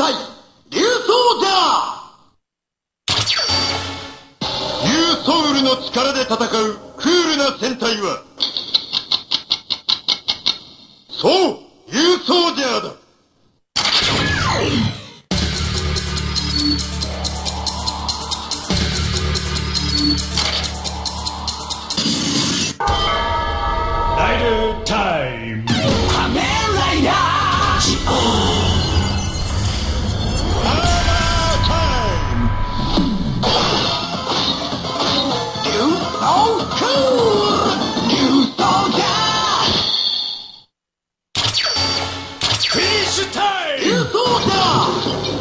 隊竜装じゃソウルの力で戦うクールな戦隊はそう竜ソウジャーだライドタイムフィニッシュタイム